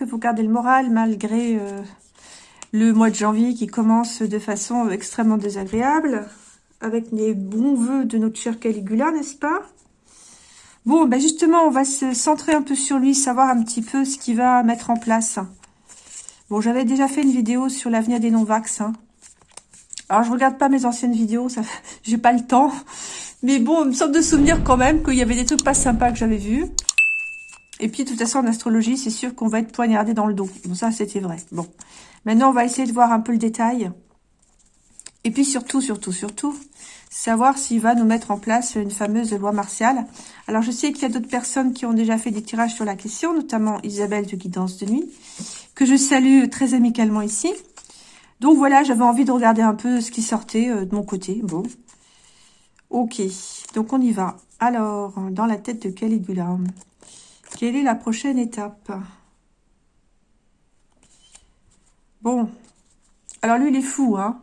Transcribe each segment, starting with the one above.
que vous gardez le moral malgré euh, le mois de janvier qui commence de façon extrêmement désagréable. Avec les bons voeux de notre cher Caligula, n'est-ce pas? Bon, ben justement, on va se centrer un peu sur lui, savoir un petit peu ce qu'il va mettre en place. Bon, j'avais déjà fait une vidéo sur l'avenir des non-vax. Hein. Alors, je regarde pas mes anciennes vidéos, j'ai pas le temps. Mais bon, il me semble de souvenir quand même qu'il y avait des trucs pas sympas que j'avais vus. Et puis, de toute façon, en astrologie, c'est sûr qu'on va être poignardé dans le dos. Bon, ça, c'était vrai. Bon. Maintenant, on va essayer de voir un peu le détail. Et puis, surtout, surtout, surtout, savoir s'il va nous mettre en place une fameuse loi martiale. Alors, je sais qu'il y a d'autres personnes qui ont déjà fait des tirages sur la question, notamment Isabelle de Guidance de Nuit, que je salue très amicalement ici. Donc, voilà, j'avais envie de regarder un peu ce qui sortait euh, de mon côté. Bon. Ok, donc on y va. Alors, dans la tête de Caligula, quelle est la prochaine étape? Bon, alors lui, il est fou, hein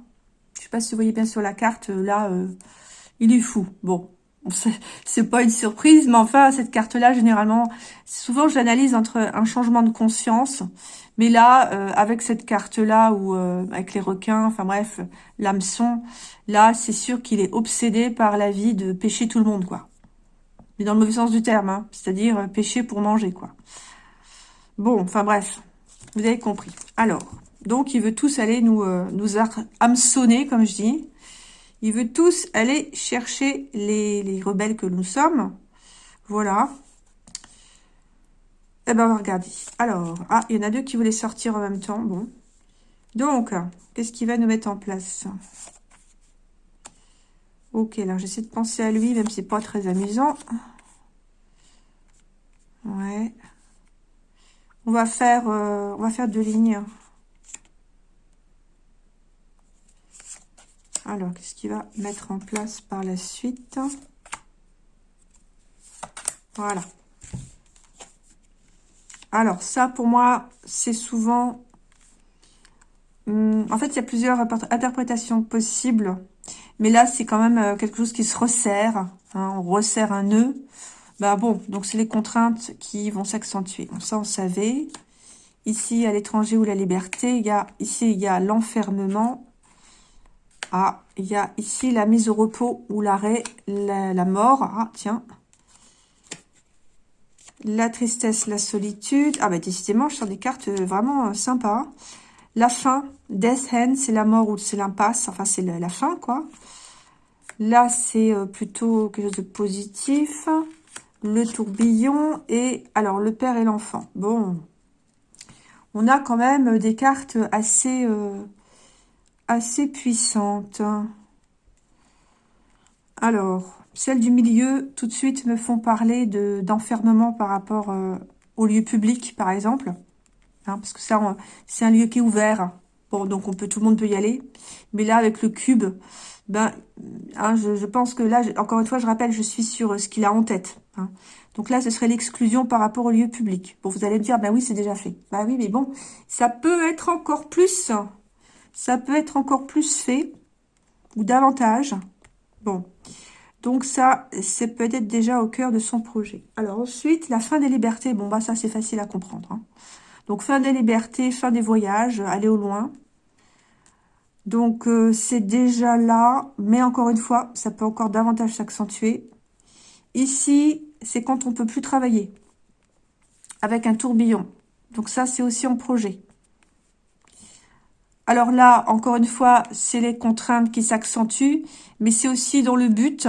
je sais pas si vous voyez bien sur la carte, euh, là, euh, il est fou. Bon, c'est pas une surprise, mais enfin, cette carte-là, généralement, souvent, je l'analyse entre un changement de conscience, mais là, euh, avec cette carte-là, ou avec les requins, enfin bref, l'hameçon, là, c'est sûr qu'il est obsédé par la vie de pêcher tout le monde, quoi. Mais dans le mauvais sens du terme, hein, c'est-à-dire pêcher pour manger, quoi. Bon, enfin bref, vous avez compris. Alors, donc, il veut tous aller nous, euh, hameçonner, comme je dis. Il veut tous aller chercher les, rebelles que nous sommes. Voilà. Eh ben, on va regarder. Alors, ah, il y en a deux qui voulaient sortir en même temps. Bon. Donc, qu'est-ce qu'il va nous mettre en place? Ok, alors j'essaie de penser à lui, même si c'est pas très amusant. Ouais. On va faire, euh, on va faire deux lignes. Alors, qu'est-ce qu'il va mettre en place par la suite? Voilà. Alors, ça, pour moi, c'est souvent... Hum, en fait, il y a plusieurs interprétations possibles. Mais là, c'est quand même euh, quelque chose qui se resserre. Hein, on resserre un nœud. Bah bon, donc c'est les contraintes qui vont s'accentuer. Ça, on savait. Ici, à l'étranger ou la liberté, il y a, ici, il y a l'enfermement ah, il y a ici la mise au repos ou l'arrêt, la, mort. Ah, tiens. La tristesse, la solitude. Ah, bah décidément, je sors des cartes euh, vraiment euh, sympas. La fin, Death Hand, c'est la mort ou c'est l'impasse. Enfin, c'est la, fin, quoi. Là, c'est euh, plutôt quelque chose de positif. Le tourbillon et, alors, le père et l'enfant. Bon. On a quand même des cartes assez assez puissante. Alors, celles du milieu, tout de suite, me font parler d'enfermement par rapport euh, au lieu public, par exemple. Hein, parce que ça, c'est un lieu qui est ouvert. Bon, donc on peut, tout le monde peut y aller. Mais là, avec le cube, ben, hein, je, pense que là, encore une fois, je rappelle, je suis sur euh, ce qu'il a en tête. Hein. Donc là, ce serait l'exclusion par rapport au lieu public. Bon, vous allez me dire, ben oui, c'est déjà fait. Ben oui, mais bon, ça peut être encore plus ça peut être encore plus fait ou davantage. Bon, donc ça, c'est peut-être déjà au cœur de son projet. Alors ensuite, la fin des libertés. Bon, bah ça, c'est facile à comprendre. Donc, fin des libertés, fin des voyages, aller au loin. Donc, euh, c'est déjà là. Mais encore une fois, ça peut encore davantage s'accentuer. Ici, c'est quand on peut plus travailler. Avec un tourbillon. Donc ça, c'est aussi en projet. Alors là, encore une fois, c'est les contraintes qui s'accentuent, mais c'est aussi dans le but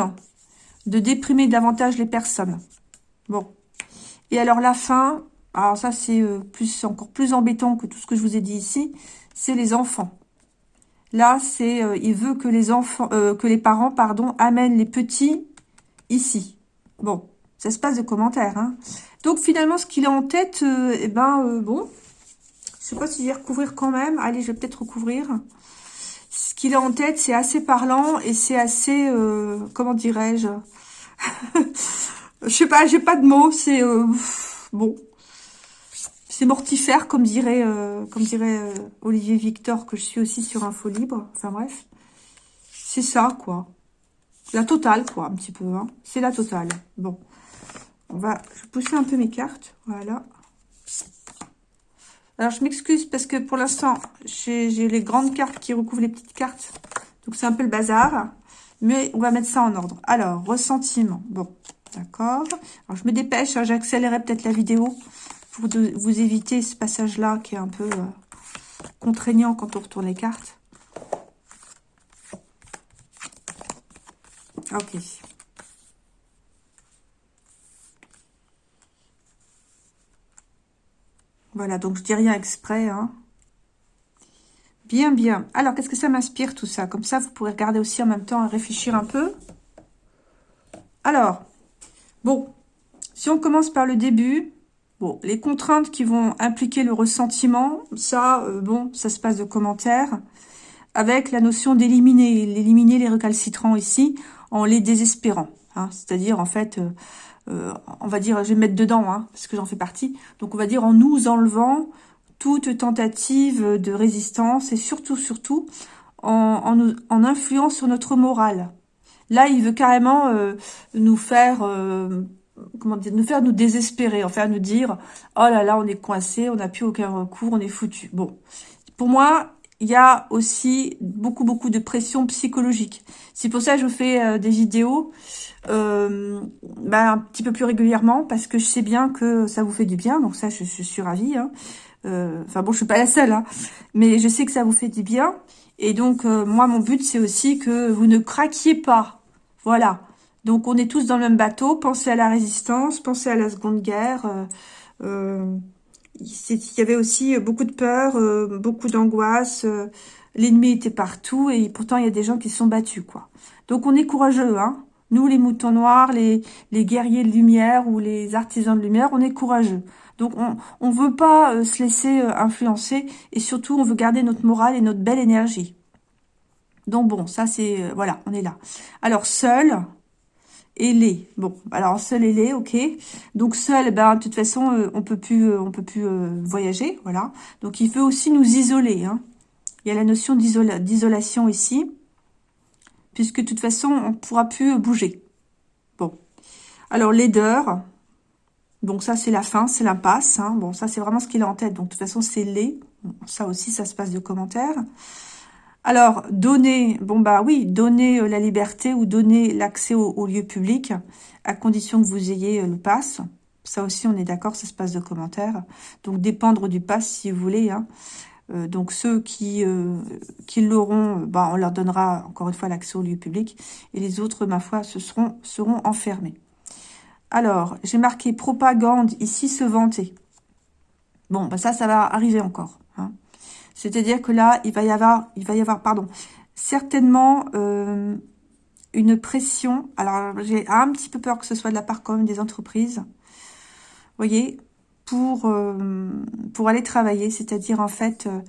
de déprimer davantage les personnes. Bon. Et alors la fin, alors ça c'est euh, plus encore plus embêtant que tout ce que je vous ai dit ici, c'est les enfants. Là, c'est euh, il veut que les enfants, euh, que les parents, pardon, amènent les petits ici. Bon, ça se passe de commentaires. Hein. Donc finalement, ce qu'il a en tête, eh ben bon, je sais pas si je vais recouvrir quand même. Allez, je vais peut-être recouvrir. Ce qu'il a en tête, c'est assez parlant et c'est assez... Comment dirais-je? Je sais pas, j'ai pas de mots. C'est... Bon. C'est mortifère, comme dirait, euh, dirait Olivier Victor, que je suis aussi sur Info Libre. Enfin bref. C'est ça, quoi. La totale, quoi, un petit peu. Hein. C'est la totale. Bon. On va... Pousser un peu mes cartes. Voilà. Alors, je m'excuse parce que pour l'instant, j'ai les grandes cartes qui recouvrent les petites cartes. Donc, c'est un peu le bazar. Mais on va mettre ça en ordre. Alors, ressentiment. Bon, d'accord. Alors, je me dépêche. Hein, J'accélérerai peut-être la vidéo vous éviter ce passage-là qui est un peu euh, contraignant quand on retourne les cartes. Ok. Voilà, donc je dis rien exprès. Hein. Bien, bien. Alors, qu'est-ce que ça m'inspire tout ça? Comme ça, vous pourrez regarder aussi en même temps et réfléchir un peu. Alors, bon, si on commence par le début, bon, les contraintes qui vont impliquer le ressentiment, ça, euh, bon, ça se passe de commentaires, avec la notion d'éliminer, l'éliminer les recalcitrants ici, en les désespérant. Hein. C'est-à-dire, en fait, euh, euh, on va dire, je vais mettre dedans, hein, parce que j'en fais partie. Donc, on va dire en nous enlevant toute tentative de résistance et surtout, surtout, en, en, influant sur notre morale. Là, il veut carrément nous faire, comment dire, nous faire nous désespérer, en faire nous dire, oh là là, on est coincé, on n'a plus aucun recours, on est foutu. Bon, pour moi, il y a aussi beaucoup, beaucoup de pression psychologique. C'est pour ça que je fais euh, des vidéos euh, bah, un petit peu plus régulièrement, parce que je sais bien que ça vous fait du bien, donc ça, je, suis ravie. Hein. Euh, enfin bon, je suis pas la seule, hein, mais je sais que ça vous fait du bien. Et donc, moi, mon but, c'est aussi que vous ne craquiez pas. Voilà. Donc, on est tous dans le même bateau. Pensez à la résistance, pensez à la Seconde Guerre. Euh, il y avait aussi beaucoup de peur, euh, beaucoup d'angoisse. Euh, l'ennemi était partout et pourtant, il y a des gens qui se sont battus. quoi. Donc, on est courageux. hein. Nous, les moutons noirs, les, les guerriers de lumière ou les artisans de lumière, on est courageux. Donc, on ne veut pas euh, se laisser influencer et surtout, on veut garder notre morale et notre belle énergie. Donc, bon, ça, c'est... voilà, on est là. Alors, seul, les. Bon, alors seul les, ok. Donc seul, ben de toute façon, euh, on peut plus, euh, on peut plus euh, voyager, voilà. Donc il veut aussi nous isoler. Hein. Il y a la notion d'isolation ici, puisque de toute façon, on pourra plus bouger. Bon. Alors laideur. Bon, ça c'est la fin, c'est l'impasse. Hein. Bon, ça c'est vraiment ce qu'il a en tête. Donc de toute façon, c'est les. ça aussi, ça se passe de commentaires. Alors, donner, bon bah oui, donner euh, la liberté ou donner l'accès au, lieu public, à condition que vous ayez euh, le pass. Ça aussi, on est d'accord, ça se passe de commentaires. Donc, dépendre du pass si vous voulez. Hein. Euh, donc, ceux qui, qui l'auront, bah, on leur donnera encore une fois l'accès au lieu public. Et les autres, ma foi, ce seront, seront enfermés. Alors, j'ai marqué propagande, ici, se vanter. Bon, bah ça, ça va arriver encore. C'est-à-dire que là, il va y avoir, il va y avoir, pardon, certainement euh, une pression. Alors, j'ai un petit peu peur que ce soit de la part quand des entreprises. Voyez, pour, euh, pour aller travailler. C'est-à-dire, en fait, euh,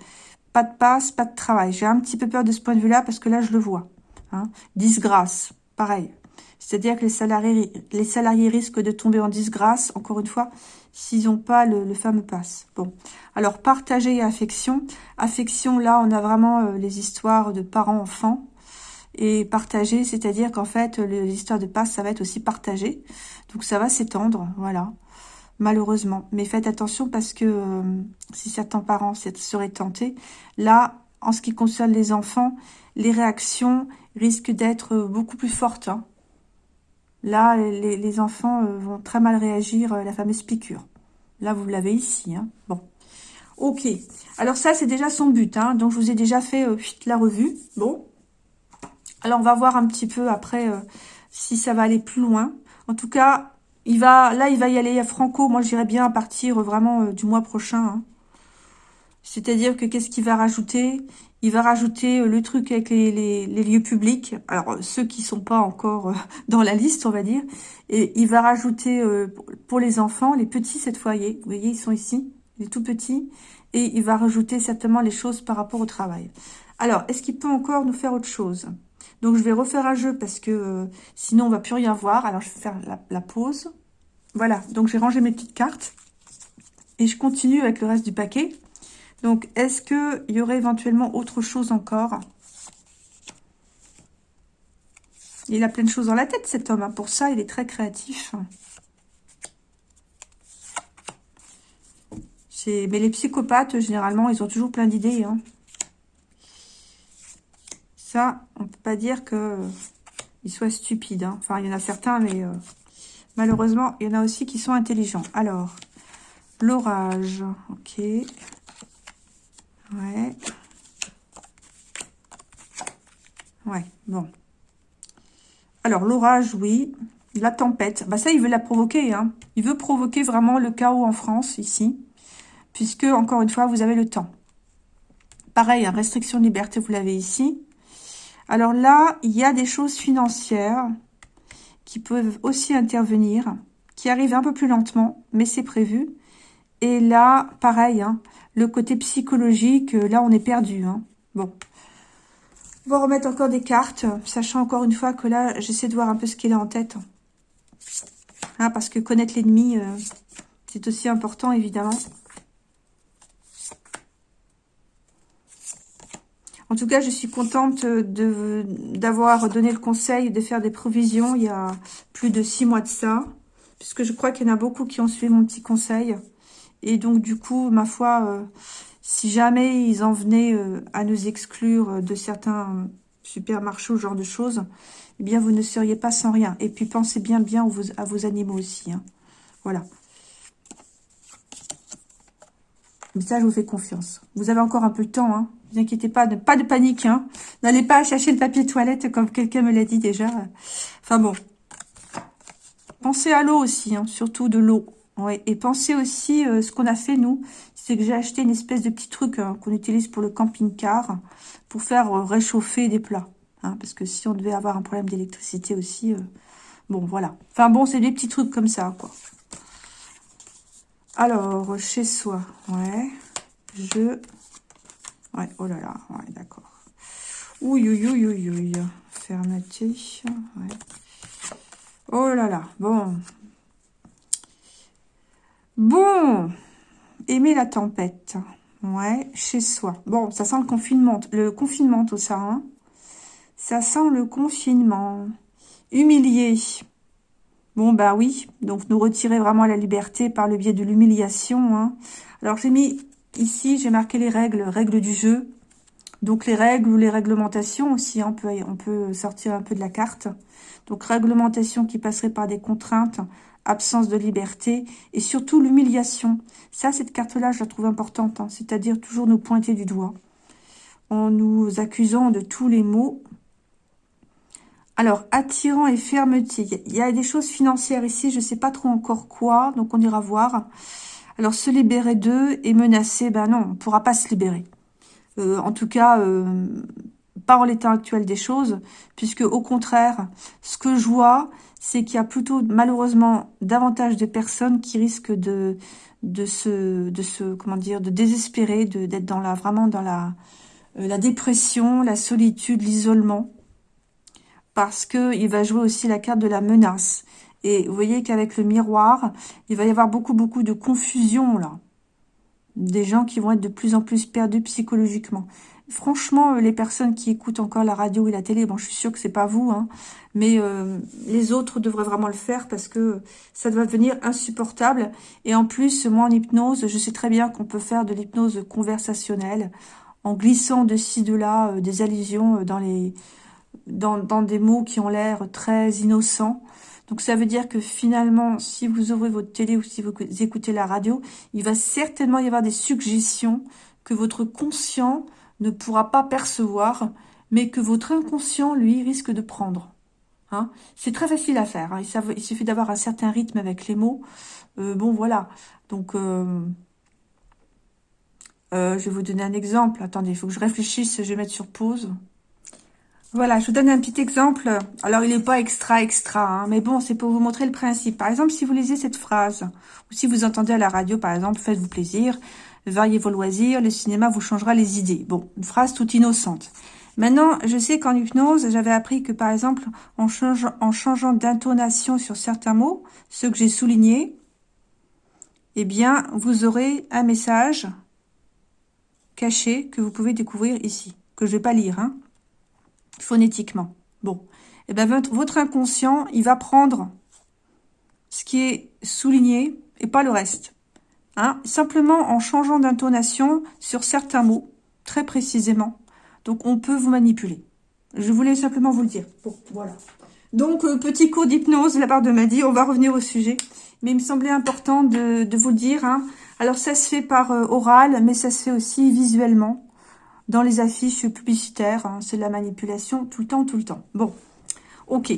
pas de passe, pas de travail. J'ai un petit peu peur de ce point de vue-là parce que là, je le vois. Hein. Disgrâce, pareil. C'est-à-dire que les salariés, les salariés risquent de tomber en disgrâce, encore une fois, s'ils n'ont pas le, fameux pass. Bon, alors partager et affection. Affection, là, on a vraiment euh, les histoires de parents-enfants. Et partager, c'est-à-dire qu'en fait, l'histoire de passe, ça va être aussi partagé. Donc ça va s'étendre, voilà, malheureusement. Mais faites attention parce que euh, si certains parents seraient tentés, là, en ce qui concerne les enfants, les réactions risquent d'être beaucoup plus fortes. Hein. Là, les, enfants euh, vont très mal réagir, la fameuse piqûre. Là, vous l'avez ici. Hein. Bon. Ok. Alors ça, c'est déjà son but. Hein. Donc, je vous ai déjà fait euh, la revue. Bon. Alors, on va voir un petit peu après euh, si ça va aller plus loin. En tout cas, il va, là, il va y aller à Franco. Moi, j'irai bien à partir euh, vraiment du mois prochain. Hein. C'est-à-dire que qu'est-ce qu'il va rajouter? Il va rajouter le truc avec les, lieux publics. Alors, ceux qui sont pas encore dans la liste, on va dire. Et il va rajouter pour les enfants, les petits cette fois, vous voyez, ils sont ici il est tout petit, et il va rajouter certainement les choses par rapport au travail. Alors, est-ce qu'il peut encore nous faire autre chose? Donc, je vais refaire un jeu parce que euh, sinon, on va plus rien voir. Alors, je vais faire la, pause. Voilà, donc j'ai rangé mes petites cartes. Et je continue avec le reste du paquet. Donc, est-ce qu'il y aurait éventuellement autre chose encore? Il a plein de choses dans la tête, cet homme. Hein. Pour ça, il est très créatif. Mais les psychopathes, généralement, ils ont toujours plein d'idées. Hein. Ça, on peut pas dire que ils soient stupides. Hein. Enfin, il y en a certains, mais euh, malheureusement, il y en a aussi qui sont intelligents. Alors, l'orage, ok. Ouais. Ouais, bon. Alors, l'orage, oui. La tempête, bah ça, il veut la provoquer. Hein. Il veut provoquer vraiment le chaos en France, ici. Puisque, encore une fois, vous avez le temps. Pareil, hein, restriction de liberté, vous l'avez ici. Alors là, il y a des choses financières qui peuvent aussi intervenir, qui arrivent un peu plus lentement, mais c'est prévu. Et là, pareil, hein, le côté psychologique, là, on est perdu. Hein. Bon. On va remettre encore des cartes, sachant encore une fois que là, j'essaie de voir un peu ce qu'il a en tête. Hein, parce que connaître l'ennemi, euh, c'est aussi important, évidemment. En tout cas, je suis contente d'avoir donné le conseil de faire des provisions il y a plus de six mois de ça. Puisque je crois qu'il y en a beaucoup qui ont suivi mon petit conseil. Et donc, du coup, ma foi, euh, si jamais ils en venaient euh, à nous exclure de certains supermarchés ou genre de choses, eh bien, vous ne seriez pas sans rien. Et puis, pensez bien bien à vos, animaux aussi. Hein. Voilà. Mais ça, je vous fais confiance. Vous avez encore un peu de temps, hein ne vous inquiétez pas, pas de panique. Hein. N'allez pas chercher le papier toilette comme quelqu'un me l'a dit déjà. Enfin bon. Pensez à l'eau aussi, hein, surtout de l'eau. Ouais. Et pensez aussi, euh, ce qu'on a fait nous, c'est que j'ai acheté une espèce de petit truc hein, qu'on utilise pour le camping-car pour faire euh, réchauffer des plats. Hein, parce que si on devait avoir un problème d'électricité aussi, euh, bon voilà. Enfin bon, c'est des petits trucs comme ça, quoi. Alors, chez soi, ouais, je Ouais, oh là là, ouais, d'accord. Ouh, ouh, ouh, ouh, ouh. Fermeté, ouais. Oh là là, bon. Bon, aimer la tempête. Ouais, chez soi. Bon, ça sent le confinement, le confinement tout ça. Hein. Ça sent le confinement. Humilié. Bon, bah oui. Donc, nous retirer vraiment la liberté par le biais de l'humiliation. Hein. Alors, j'ai mis Ici, j'ai marqué les règles, règles du jeu. Donc les règles ou les réglementations aussi, on, peut, on peut sortir un peu de la carte. Donc réglementation qui passerait par des contraintes, absence de liberté et surtout l'humiliation. Ça, cette carte-là, je la trouve importante, hein. c'est-à-dire toujours nous pointer du doigt en nous accusant de tous les maux. Alors, attirant et fermeté. Il y a des choses financières ici, je ne sais pas trop encore quoi, donc on ira voir. Alors, se libérer d'eux et menacer, ben non, on ne pourra pas se libérer. Euh, en tout cas, euh, pas en l'état actuel des choses, puisque au contraire, ce que je vois, c'est qu'il y a plutôt malheureusement davantage de personnes qui risquent de de se de se comment dire de désespérer, d'être dans la vraiment dans la euh, la dépression, la solitude, l'isolement, parce que il va jouer aussi la carte de la menace. Et vous voyez qu'avec le miroir, il va y avoir beaucoup, beaucoup de confusion, là. Des gens qui vont être de plus en plus perdus psychologiquement. Franchement, euh, les personnes qui écoutent encore la radio et la télé, bon, je suis sûre que c'est pas vous, hein, mais euh, les autres devraient vraiment le faire parce que ça doit devenir insupportable. Et en plus, moi, en hypnose, je sais très bien qu'on peut faire de l'hypnose conversationnelle en glissant de ci, de là, euh, des allusions dans les dans des mots qui ont l'air très innocents. Donc ça veut dire que finalement, si vous ouvrez votre télé ou si vous écoutez la radio, il va certainement y avoir des suggestions que votre conscient ne pourra pas percevoir, mais que votre inconscient, lui, risque de prendre. Hein C'est très facile à faire. Hein. il, suffit d'avoir un certain rythme avec les mots. Euh, bon, voilà. Donc, euh, euh, je vais vous donner un exemple. Attendez, il faut que je réfléchisse. Je vais mettre sur pause. Voilà, je vous donne un petit exemple. Alors, il n'est pas extra, extra, hein, mais bon, c'est pour vous montrer le principe. Par exemple, si vous lisez cette phrase, ou si vous entendez à la radio, par exemple, faites-vous plaisir, variez vos loisirs, le cinéma vous changera les idées. Bon, une phrase toute innocente. Maintenant, je sais qu'en hypnose, j'avais appris que, par exemple, en, changeant d'intonation sur certains mots, ceux que j'ai soulignés, eh bien, vous aurez un message caché que vous pouvez découvrir ici, que je vais pas lire, hein, phonétiquement. Bon, et eh ben votre inconscient, il va prendre ce qui est souligné et pas le reste. Hein, simplement en changeant d'intonation sur certains mots, très précisément. Donc, on peut vous manipuler. Je voulais simplement vous le dire. Voilà. Donc, euh, petit cours d'hypnose de la part de Maddy. On va revenir au sujet. Mais il me semblait important de, vous le dire. Hein. Alors, ça se fait par euh, oral, mais ça se fait aussi visuellement. Dans les affiches publicitaires. Hein. C'est de la manipulation tout le temps, tout le temps. Bon, ok.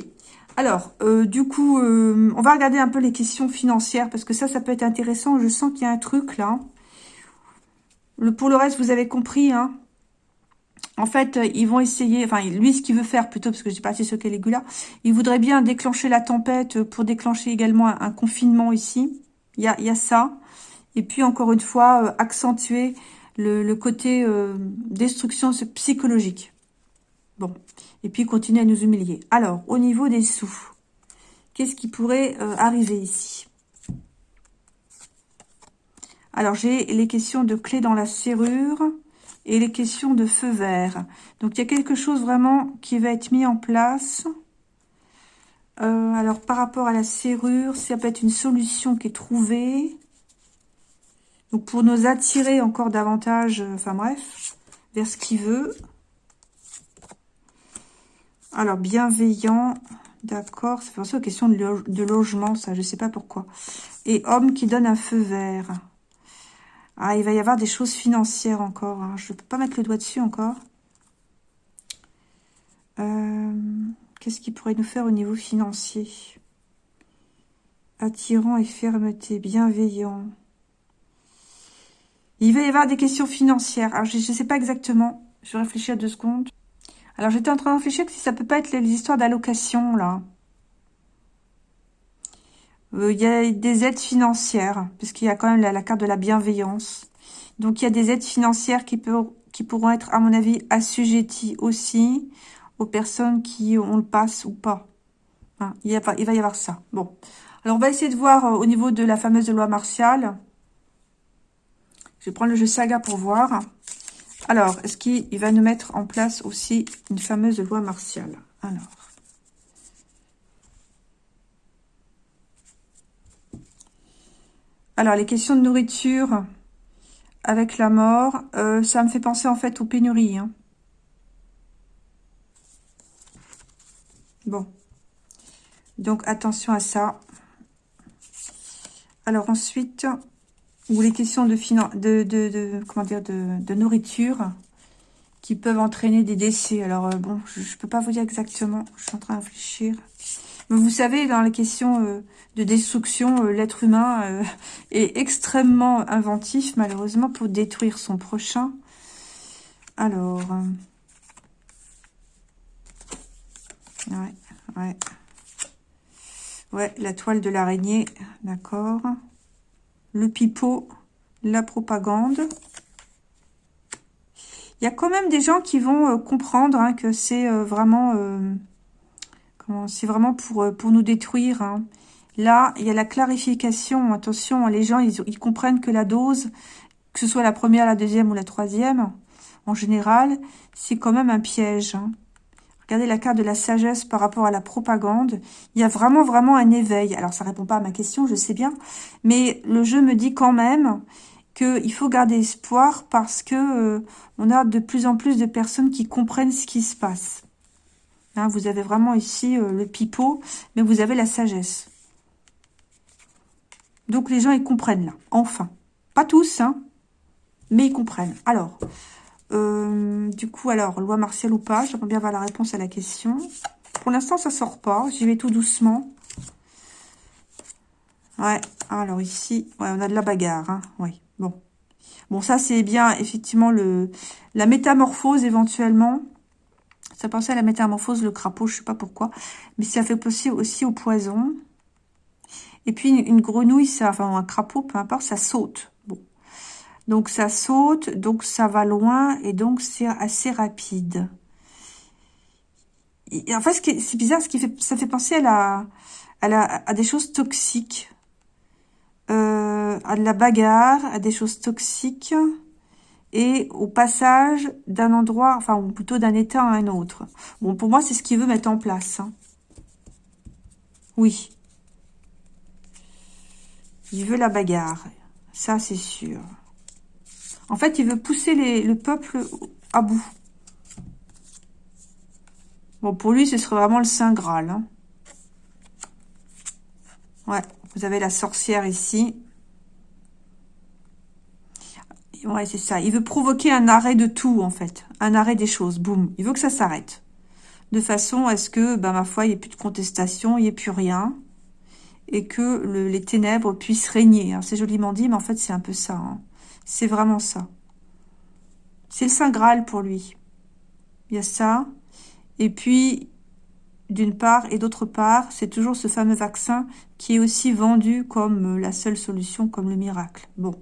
Alors, euh, du coup, on va regarder un peu les questions financières. Parce que ça, ça peut être intéressant. Je sens qu'il y a un truc là. Pour le reste, vous avez compris. Hein en fait, euh, ils vont essayer, enfin, lui, ce qu'il veut faire plutôt, parce que je pas si ce Caligula, il voudrait bien déclencher la tempête pour déclencher également un, confinement ici. Il y a, ça. Et puis, encore une fois, euh, accentuer le, côté euh, destruction psychologique. Bon. Et puis, continuer à nous humilier. Alors, au niveau des sous, qu'est-ce qui pourrait arriver ici? Alors, j'ai les questions de clés dans la serrure et les questions de feu vert. Donc, il y a quelque chose vraiment qui va être mis en place. Euh, alors, par rapport à la serrure, ça peut être une solution qui est trouvée. Donc, pour nous attirer encore davantage, euh, enfin bref, vers ce qu'il veut. Alors, bienveillant, d'accord, c'est pour aux questions de, logement, ça, je sais pas pourquoi. Et homme qui donne un feu vert. Ah, il va y avoir des choses financières encore. Hein. Je ne peux pas mettre le doigt dessus encore. Euh, qu'est-ce qu'il pourrait nous faire au niveau financier? Attirant et fermeté, bienveillant. Il va y avoir des questions financières. Alors, je ne sais pas exactement. Je vais réfléchir deux secondes. Alors, j'étais en train de réfléchir que si ça peut pas être les histoires d'allocation, là. Euh, il y a des aides financières, puisqu'il y a quand même la, carte de la bienveillance. Donc, il y a des aides financières qui, pourront être, à mon avis, assujetties aussi aux personnes qui ont le passe ou pas. Hein, il, il, va y avoir ça. Bon. Alors, on va essayer de voir euh, au niveau de la fameuse loi martiale. Je vais prendre le jeu saga pour voir. Alors, est-ce qu'il va nous mettre en place aussi une fameuse loi martiale? Alors. Alors, les questions de nourriture avec la mort, euh, ça me fait penser en fait aux pénuries. Hein. Bon. Donc, attention à ça. Alors, ensuite, ou les questions de, nourriture qui peuvent entraîner des décès. Alors, euh, bon, je ne peux pas vous dire exactement. Je suis en train de réfléchir. Mais vous savez, dans les questions euh, de destruction, euh, l'être humain est extrêmement inventif, malheureusement, pour détruire son prochain. Alors... ouais, ouais. Ouais, la toile de l'araignée, d'accord. Le pipeau, la propagande. Il y a quand même des gens qui vont comprendre hein, que c'est vraiment... c'est vraiment pour, nous détruire. Hein. Là, il y a la clarification. Attention, les gens, ils, comprennent que la dose, que ce soit la première, la deuxième ou la troisième, en général, c'est quand même un piège. Hein. Regardez la carte de la sagesse par rapport à la propagande. Il y a vraiment, vraiment un éveil. Alors, ça répond pas à ma question, je sais bien. Mais le jeu me dit quand même qu'il faut garder espoir parce que euh, on a de plus en plus de personnes qui comprennent ce qui se passe. Hein, vous avez vraiment ici euh, le pipeau, mais vous avez la sagesse. Donc les gens, ils comprennent là, enfin. Pas tous, hein, mais ils comprennent. Alors, euh, du coup, alors, loi martiale ou pas J'aimerais bien avoir la réponse à la question. Pour l'instant, ça sort pas. J'y vais tout doucement. Ouais, alors ici, ouais, on a de la bagarre, hein. Oui, bon. Bon, ça, c'est bien, effectivement, le la métamorphose, éventuellement. Ça pensait à la métamorphose, le crapaud, je sais pas pourquoi. Mais ça fait possible aussi au poison. Et puis, une, grenouille, ça, enfin, un crapaud, peu importe, ça saute. Donc, ça saute, donc ça va loin, et donc c'est assez rapide. Et en fait, c'est bizarre, ce qui fait, ça fait penser à, des choses toxiques. Euh, à de la bagarre, à des choses toxiques et au passage d'un endroit, enfin, plutôt d'un état à un autre. Bon, pour moi, c'est ce qu'il veut mettre en place. Hein. Oui. Il veut la bagarre. Ça, c'est sûr. En fait, il veut pousser le peuple à bout. Bon, pour lui, ce serait vraiment le Saint Graal. Hein. Ouais, vous avez la sorcière ici. Ouais, c'est ça. Il veut provoquer un arrêt de tout, en fait. Un arrêt des choses. Boum. Il veut que ça s'arrête. De façon à ce que, ben, ma foi, il n'y ait plus de contestation, il n'y ait plus rien. Et que les ténèbres puissent régner. C'est joliment dit, mais en fait, c'est un peu ça. Hein. C'est vraiment ça. C'est le Saint Graal pour lui. Il y a ça. Et puis, d'une part, et d'autre part, c'est toujours ce fameux vaccin qui est aussi vendu comme la seule solution, comme le miracle. Bon.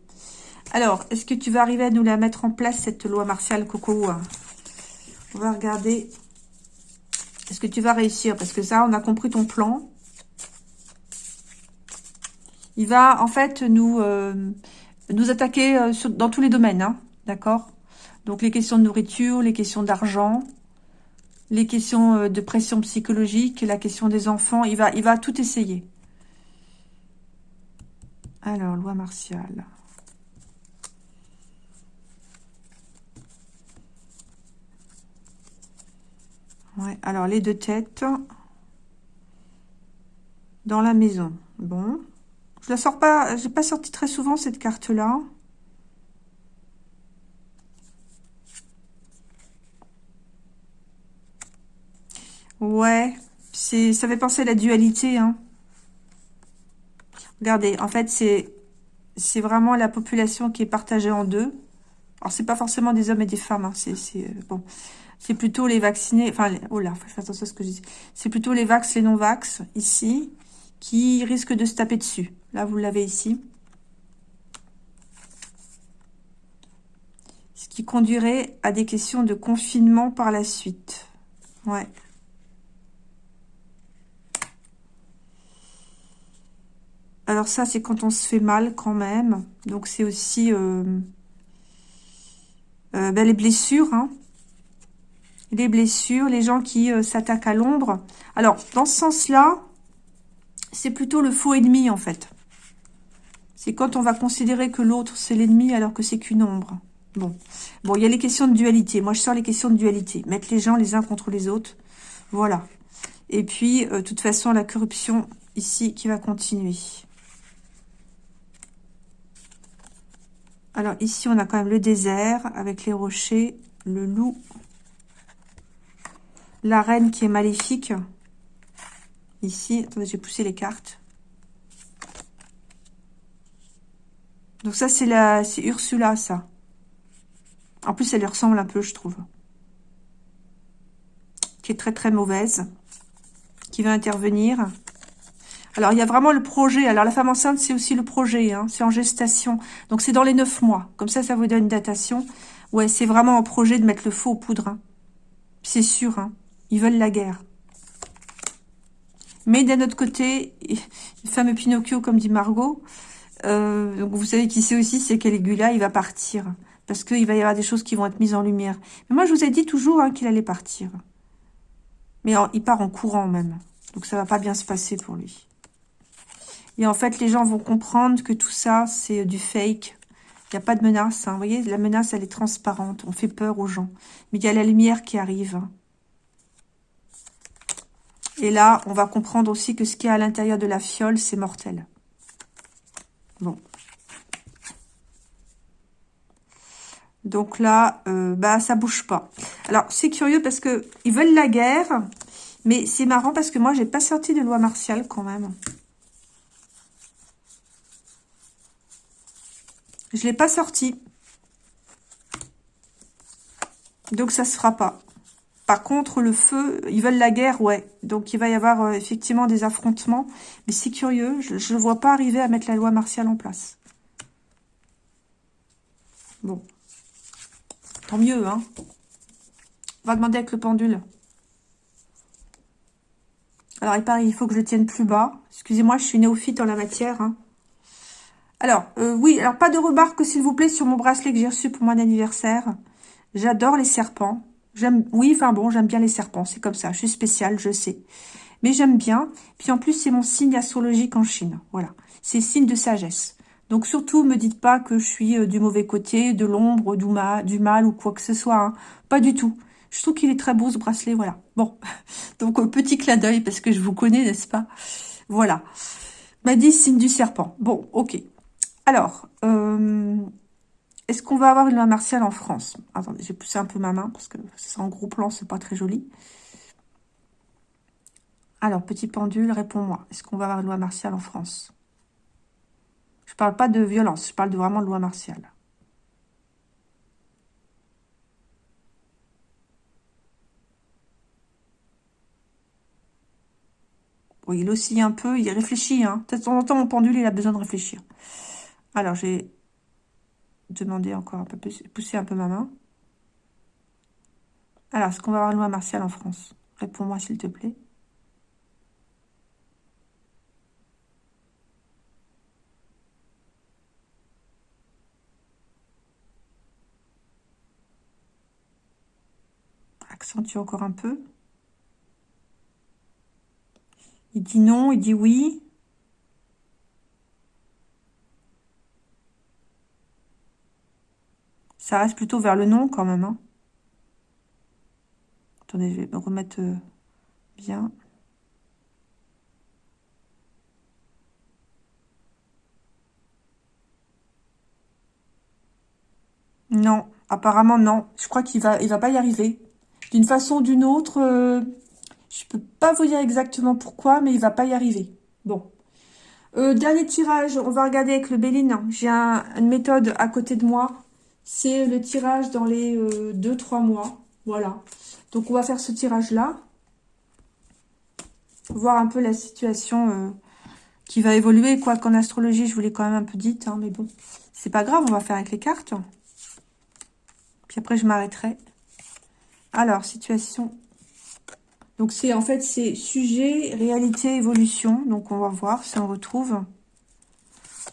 Alors, est-ce que tu vas arriver à nous la mettre en place, cette loi martiale Coco On va regarder. Est-ce que tu vas réussir? Parce que ça, on a compris ton plan. Il va, en fait, nous, euh, nous attaquer euh, dans tous les domaines. Hein, D'accord? Donc, les questions de nourriture, les questions d'argent, les questions euh, de pression psychologique, la question des enfants. Il va, il va tout essayer. Alors, loi martiale. Ouais, alors les deux têtes dans la maison. Bon. Je la sors pas, j'ai pas sorti très souvent cette carte-là. Ouais, ça fait penser à la dualité. Hein. Regardez, en fait, c'est vraiment la population qui est partagée en deux. Alors, c'est pas forcément des hommes et des femmes. Hein. C'est euh, bon, plutôt les vaccinés, enfin, oh là, faut faire attention à ce que je dis. C'est plutôt les vax, les non-vax, ici, qui risquent de se taper dessus. Là, vous l'avez ici. Ce qui conduirait à des questions de confinement par la suite. Ouais. Alors ça, c'est quand on se fait mal quand même. Donc c'est aussi euh, euh, ben, les blessures. Hein les blessures, les gens qui euh, s'attaquent à l'ombre. Alors, dans ce sens-là, c'est plutôt le faux ennemi, en fait. C'est quand on va considérer que l'autre, c'est l'ennemi, alors que c'est qu'une ombre. Bon. Bon, il y a les questions de dualité. Moi, je sors les questions de dualité. Mettre les gens les uns contre les autres. Voilà. Et puis, euh, de toute façon, la corruption, ici, qui va continuer. Alors, ici, on a quand même le désert, avec les rochers, le loup, la reine qui est maléfique. Ici, attendez, j'ai poussé les cartes. Donc ça, c'est la, c'est Ursula, ça. En plus, elle lui ressemble un peu, je trouve. Qui est très, très mauvaise. Qui va intervenir. Alors, il y a vraiment le projet. Alors, la femme enceinte, c'est aussi le projet. Hein. C'est en gestation. Donc, c'est dans les neuf mois. Comme ça, ça vous donne une datation. Ouais, c'est vraiment en projet de mettre le feu aux poudres. Hein. C'est sûr. Hein. Ils veulent la guerre. Mais d'un autre côté, le fameux Pinocchio, comme dit Margot, euh, vous savez qui c'est aussi, c'est Caligula, il va partir. Parce qu'il va y avoir des choses qui vont être mises en lumière. Mais moi, je vous ai dit toujours hein, qu'il allait partir. Mais il part en courant même. Donc ça va pas bien se passer pour lui. Et en fait, les gens vont comprendre que tout ça, c'est du fake. Il n'y a pas de menace. Hein. Vous voyez, la menace, elle est transparente. On fait peur aux gens. Mais il y a la lumière qui arrive. Hein. Et là, on va comprendre aussi que ce qui est à l'intérieur de la fiole, c'est mortel. Bon. Donc là, euh, bah ça bouge pas. Alors, c'est curieux parce que ils veulent la guerre, mais c'est marrant parce que moi, j'ai pas sorti de loi martiale quand même. Je l'ai pas sorti. Donc, ça se fera pas. Par contre, le feu, ils veulent la guerre, ouais. Donc, il va y avoir euh, effectivement des affrontements. Mais c'est curieux, je ne vois pas arriver à mettre la loi martiale en place. Bon. Tant mieux, hein. On va demander avec le pendule. Alors, il paraît, il faut que je tienne plus bas. Excusez-moi, je suis néophyte en la matière. Hein. Alors, euh, oui, alors pas de remarques, s'il vous plaît, sur mon bracelet que j'ai reçu pour mon anniversaire. J'adore les serpents. J'aime, oui, enfin bon, j'aime bien les serpents, c'est comme ça. Je suis spéciale, je sais. Mais j'aime bien. Puis en plus, c'est mon signe astrologique en Chine. Voilà. C'est signe de sagesse. Donc surtout, me dites pas que je suis euh, du mauvais côté, de l'ombre, du, mal, ou quoi que ce soit. Hein. Pas du tout. Je trouve qu'il est très beau ce bracelet, voilà. Bon, donc euh, petit clin d'œil parce que je vous connais, n'est-ce pas? Voilà. M'a dit signe du serpent. Bon, ok. Alors, euh, est-ce qu'on va avoir une loi martiale en France? Attendez, j'ai poussé un peu ma main parce que c'est en gros plan, c'est pas très joli. Alors, petit pendule, réponds-moi. Est-ce qu'on va avoir une loi martiale en France? Je parle pas de violence, je parle de vraiment de loi martiale. Oui, il oscille un peu, il réfléchit. Hein. De temps en temps, mon pendule, il a besoin de réfléchir. Alors, j'ai demandé encore un peu plus, pousser un peu ma main. Alors, est-ce qu'on va avoir une loi martiale en France? Réponds-moi, s'il te plaît. Accentue encore un peu. Il dit non, il dit oui. Ça reste plutôt vers le non quand même. Hein. Attendez, je vais me remettre euh, bien. Non, apparemment non. Je crois qu'il va, il va pas y arriver. D'une façon ou d'une autre, euh, je peux pas vous dire exactement pourquoi, mais il va pas y arriver. Bon. Euh, dernier tirage, on va regarder avec le Béline. J'ai une méthode à côté de moi. C'est le tirage dans les 2-3 euh, mois. Voilà. Donc, on va faire ce tirage-là. Voir un peu la situation euh, qui va évoluer. Quoi qu'en astrologie, je vous l'ai quand même un peu dit. Hein, mais bon, c'est pas grave, on va faire avec les cartes. Puis après, je m'arrêterai. Alors, situation donc, c'est en fait, c'est sujet, réalité, évolution. Donc, on va voir si on retrouve.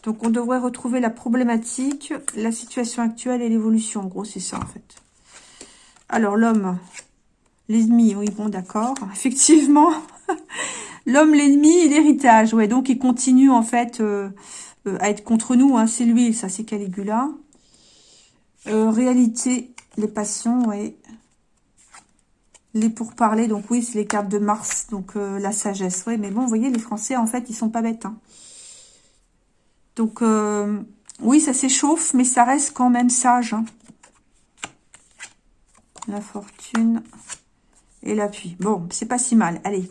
Donc, on devrait retrouver la problématique, la situation actuelle et l'évolution. En gros, c'est ça, en fait. Alors, l'homme, l'ennemi, oui, bon, d'accord. Effectivement, l'homme, l'ennemi et l'héritage. Ouais, donc, il continue, en fait, euh, euh, à être contre nous. Hein. C'est lui, ça, c'est Caligula. Euh, réalité, les passions, oui. Les pourparlers, donc oui, c'est les cartes de Mars, donc la sagesse. Oui, mais bon, vous voyez, les Français, en fait, ils sont pas bêtes. Hein. Donc, euh, oui, ça s'échauffe, mais ça reste quand même sage. Hein. La fortune et l'appui. Bon, c'est pas si mal. Allez.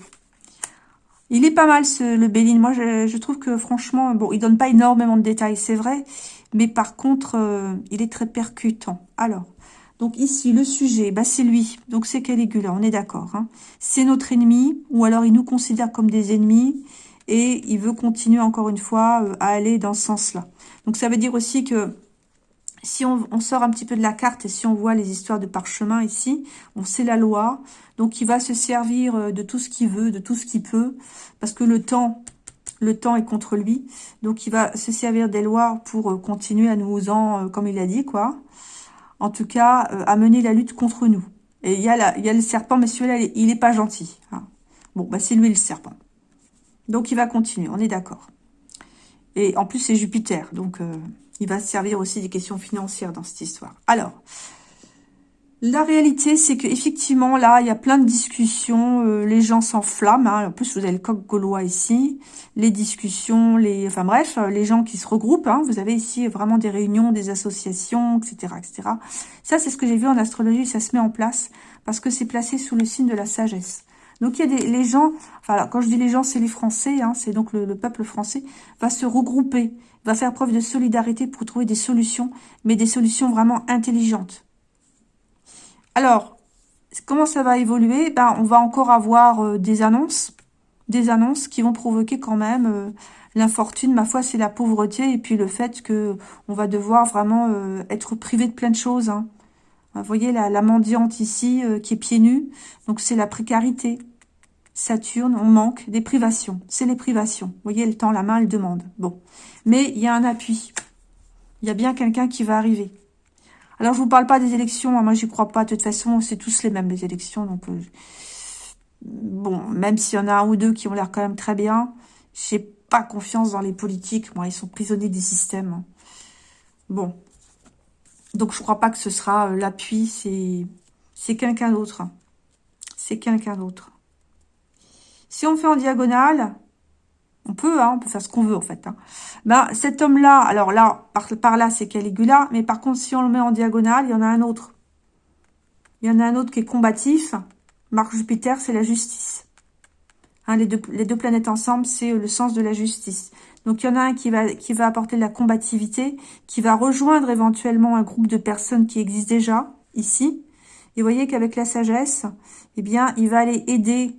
Il est pas mal, ce, le Béline. Moi, je, trouve que, franchement, bon, il donne pas énormément de détails, c'est vrai. Mais par contre, euh, il est très percutant. Alors, donc ici, le sujet, bah, c'est lui. Donc c'est Caligula, on est d'accord. Hein. C'est notre ennemi, ou alors il nous considère comme des ennemis, et il veut continuer encore une fois euh, à aller dans ce sens-là. Donc ça veut dire aussi que si on, sort un petit peu de la carte et si on voit les histoires de parchemin ici, on sait la loi. Donc il va se servir euh, de tout ce qu'il veut, de tout ce qu'il peut, parce que le temps, le temps est contre lui. Donc il va se servir des lois pour euh, continuer à nous en, comme il a dit, quoi en tout cas, à mener la lutte contre nous. Et il y a, il y a le serpent, mais celui-là, il n'est pas gentil. Hein. Bon, bah c'est lui le serpent. Donc, il va continuer, on est d'accord. Et en plus, c'est Jupiter, donc euh, il va servir aussi des questions financières dans cette histoire. Alors, la réalité, c'est que effectivement là, il y a plein de discussions, euh, les gens s'enflamment. Hein. En plus, vous avez le coq gaulois ici, les discussions, les, enfin bref, euh, les gens qui se regroupent. Hein. Vous avez ici vraiment des réunions, des associations, etc., etc. Ça, c'est ce que j'ai vu en astrologie. Ça se met en place parce que c'est placé sous le signe de la sagesse. Donc il y a des les gens, enfin quand je dis les gens, c'est les Français, hein, c'est donc le, le, peuple français va se regrouper, va faire preuve de solidarité pour trouver des solutions, mais des solutions vraiment intelligentes. Alors, comment ça va évoluer? Ben, On va encore avoir euh, des annonces, des annonces qui vont provoquer quand même euh, l'infortune. Ma foi, c'est la pauvreté et puis le fait que on va devoir vraiment euh, être privé de plein de choses. Hein. Vous voyez la, mendiante ici qui est pieds nus, donc c'est la précarité. Saturne, on manque des privations. C'est les privations. Vous voyez, le temps, la main, elle demande. Bon. Mais il y a un appui. Il y a bien quelqu'un qui va arriver. Alors, je vous parle pas des élections. Hein. Moi, j'y crois pas. De toute façon, c'est tous les mêmes, les élections. Donc, euh, bon, même s'il y en a un ou deux qui ont l'air quand même très bien, j'ai pas confiance dans les politiques. Moi, ils sont prisonniers des systèmes. Bon. Donc, je crois pas que ce sera euh, l'appui. C'est quelqu'un d'autre. C'est quelqu'un d'autre. Si on fait en diagonale, on peut, hein, on peut faire ce qu'on veut en fait. Hein. Ben, cet homme-là, alors là, par, là, c'est Caligula, mais par contre, si on le met en diagonale, il y en a un autre. Il y en a un autre qui est combatif. Marc Jupiter, c'est la justice. Hein, les, deux, les deux planètes ensemble, c'est le sens de la justice. Donc, il y en a un qui va, qui va apporter de la combativité, qui va rejoindre éventuellement un groupe de personnes qui existent déjà, ici. Et vous voyez qu'avec la sagesse, eh bien, il va aller aider,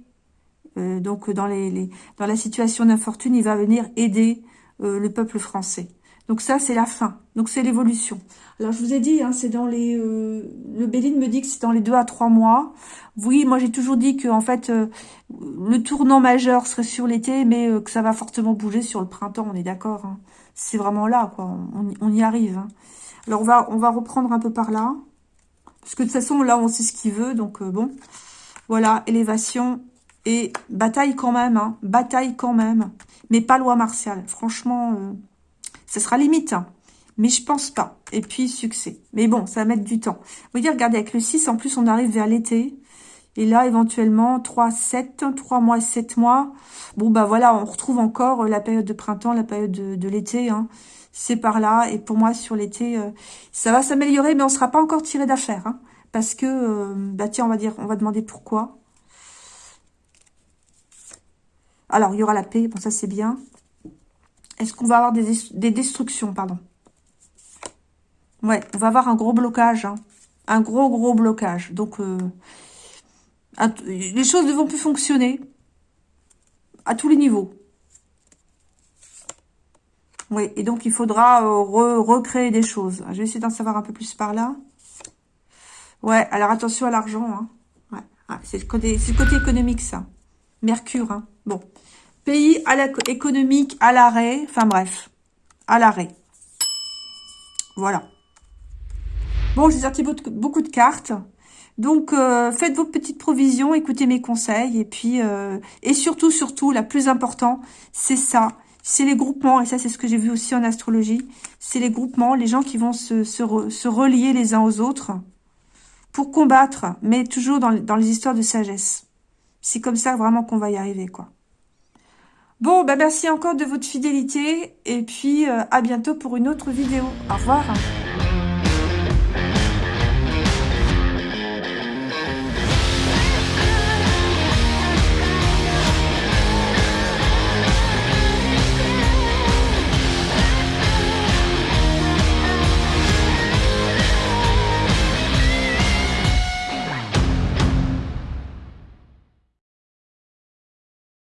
euh, donc dans, les, dans la situation d'infortune, il va venir aider euh, le peuple français. Donc ça, c'est la fin. Donc c'est l'évolution. Alors je vous ai dit, hein, c'est dans les... Euh, le Béline me dit que c'est dans les deux à trois mois. Oui, moi j'ai toujours dit que en fait, euh, le tournant majeur serait sur l'été, mais euh, que ça va fortement bouger sur le printemps, on est d'accord. Hein. C'est vraiment là, quoi. On, y arrive. Hein. Alors on va, on va reprendre un peu par là. Parce que de toute façon, là, on sait ce qu'il veut. Donc bon, voilà, élévation et bataille quand même. Bataille quand même. Mais pas loi martiale. Franchement... Ce sera limite, hein. mais je pense pas. Et puis, succès. Mais bon, ça va mettre du temps. Vous voyez, regardez, avec le 6, en plus, on arrive vers l'été. Et là, éventuellement, 3, 7, 3 mois, 7 mois. Bon, bah voilà, on retrouve encore la période de printemps, la période de, l'été. Hein. C'est par là. Et pour moi, sur l'été, euh, ça va s'améliorer, mais on sera pas encore tiré d'affaire. Hein. parce que, euh, bah tiens, on va dire, on va demander pourquoi. Alors, il y aura la paix. Bon, ça, c'est bien. Est-ce qu'on va avoir des, destructions, pardon? Ouais, on va avoir un gros blocage. Hein. Un gros, gros blocage. Donc, euh, les choses ne vont plus fonctionner à tous les niveaux. Oui, et donc il faudra euh, recréer des choses. Je vais essayer d'en savoir un peu plus par là. Ouais, alors attention à l'argent. Hein. C'est le, côté, le côté économique, ça. Mercure, hein. Bon. Pays à économique à l'arrêt. Enfin bref, à l'arrêt. Voilà. Bon, j'ai sorti beaucoup de cartes. Donc, euh, faites vos petites provisions, écoutez mes conseils. Et puis, euh, et surtout, surtout, la plus important, c'est ça. C'est les groupements. Et ça, c'est ce que j'ai vu aussi en astrologie. C'est les groupements, les gens qui vont se, se, relier les uns aux autres pour combattre, mais toujours dans, dans les histoires de sagesse. C'est comme ça vraiment qu'on va y arriver, quoi. Bon, bah merci encore de votre fidélité et puis euh, à bientôt pour une autre vidéo. Au revoir.